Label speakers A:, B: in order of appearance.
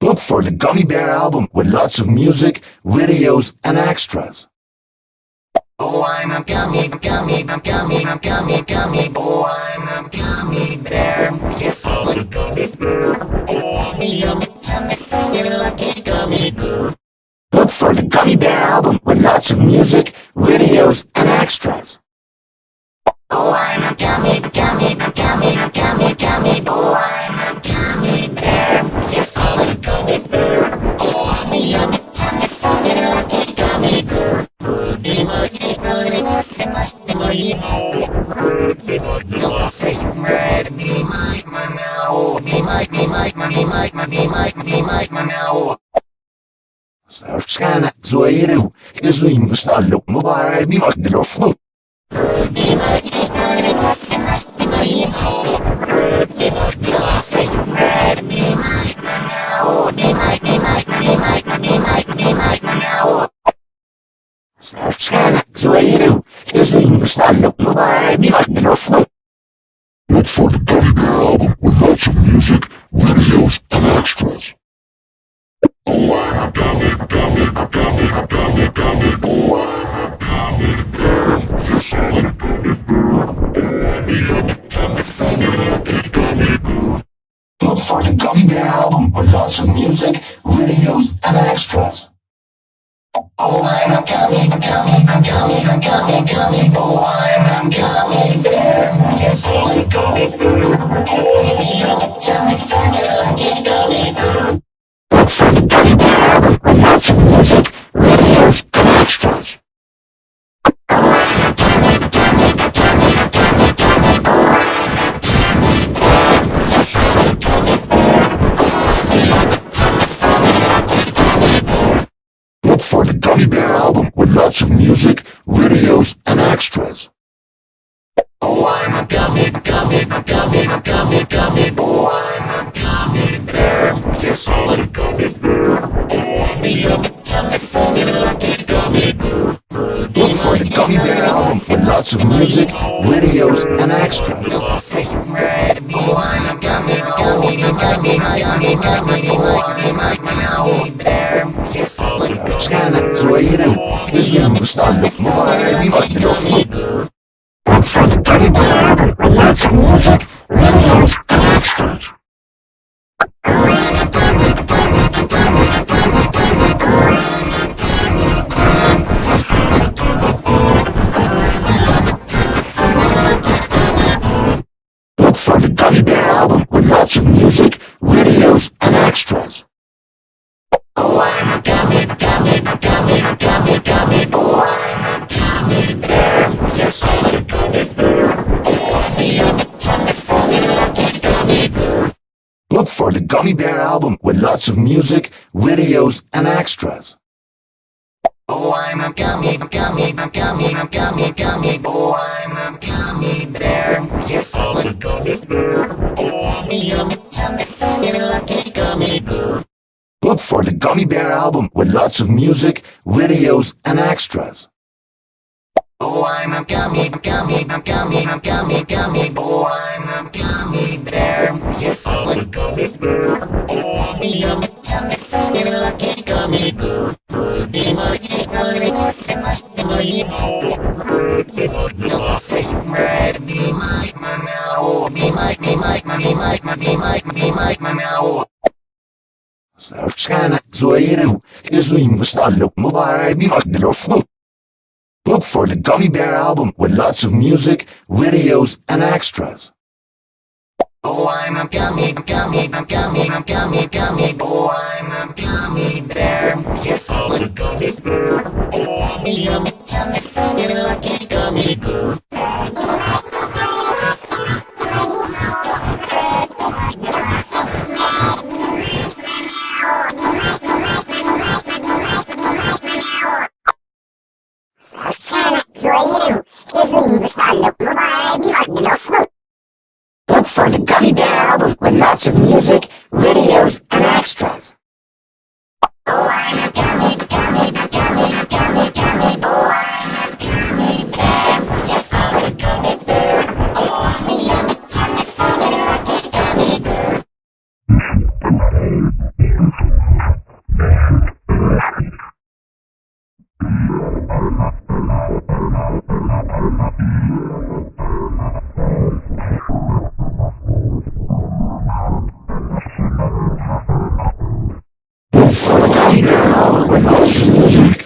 A: Look for the Gummy Bear album with lots of music, videos, and extras.
B: Oh, I'm a gummy, gummy, gummy, gummy, gummy. Oh, I'm a gummy bear. Yes, I'm a gummy bear. Oh, I'm a yummy, tummy, funny, lucky gummy bear.
A: Look for the Gummy Bear album with lots of music, videos, and extras.
B: Oh, I'm a gummy, might man now. He might, he might, man, he might, man, he might, man, he might, man now. Sarskana, Zoiru, Izuin Mustalu, Mubarak, Bimak, Diloflu. He might, he might, he might,
A: he might, he might, he might, he
B: might, he might, he might, he might,
A: he might, he might, he might, he might, Sarskana, Zoiru, Izuin Mustalu, album with lots of music, videos, and extras. Oh, oh. Oh. Look for the Gummy Bear album with lots of music, videos, and extras.
B: Oh, I'm a gummy, gummy, gummy, gummy, gummy. Oh, I'm gummy bear. Yes, I'm bear. Oh, I'm bear.
A: Look for the Gummy Bear of music, videos, and extras.
B: Oh, I'm a gummy, gummy, gummy, gummy, gummy. Oh, I'm a gummy bear. Yes, I'm a gummy bear. Oh, I'm a yummy, tummy, funny, lucky gummy bear.
A: Look for the Gummy Bear album with lots of music, videos, and extras.
B: Oh, I'm a gummy, gummy, gummy, gummy, gummy. Oh, mix
A: the with more and like your sleeper. It's like a teddy bear album with lots of music, videos, and extras. It's like a teddy bear album with lots of music, videos, and extras. Look for the Gummy Bear album with lots of music, videos, and extras.
B: Oh, I'm a gummy, gummy, gummy, gummy, gummy. Oh, I'm a gummy bear. Yes, I'm a gummy bear. Oh, I'm a yummy, tummy, funny, lucky.
A: Look for the Gummy Bear album with lots of music, videos, and extras.
B: Oh, I'm a gummy, gummy, gummy, gummy, gummy. Oh, I'm a gummy bear. Yes, I'm a gummy bear. Oh, I'm a yummy, tummy, funny, lucky gummy bear. Be my gummy, be my Be my now. Be my, be my, be my, be my, be my
A: Searchana Zoeru is we must not look Look for the Gummy Bear album with lots of music, videos, and extras.
B: Oh, I'm a gummy, gummy, gummy, gummy, gummy. Oh, I'm a gummy bear. Yes, I'm a gummy bear. Oh, I'm a yummy, tummy, funny, lucky gummy bear.
A: style like Look for the Gummy Bear album with lots of music, videos, and extras.
B: Oh, I'm a gummy, gummy, gummy, gummy, gummy boy.
A: Look for the Gummy